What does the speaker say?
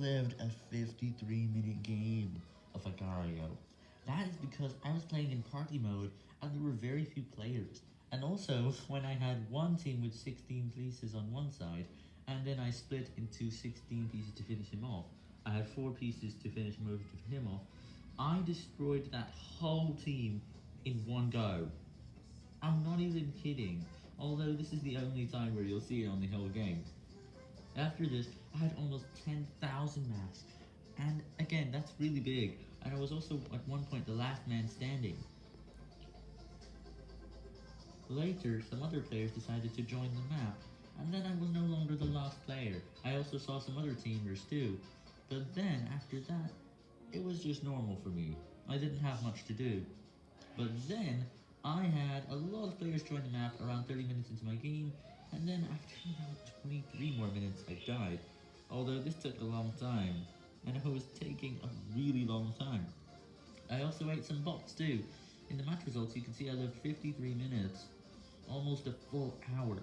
lived a 53 minute game of Agar.io. That is because I was playing in party mode and there were very few players. And also, when I had one team with 16 pieces on one side, and then I split into 16 pieces to finish him off, I had 4 pieces to finish most of him off, I destroyed that whole team in one go. I'm not even kidding, although this is the only time where you'll see it on the whole game. After this, I had almost 10,000 maps, and again, that's really big, and I was also at one point the last man standing. Later, some other players decided to join the map, and then I was no longer the last player. I also saw some other teamers too, but then, after that, it was just normal for me. I didn't have much to do. But then, I had a lot of players join the map around 30 minutes into my game, and then after about 23 more minutes I died, although this took a long time, and it was taking a really long time. I also ate some bots too. In the match results you can see I lived 53 minutes, almost a full hour.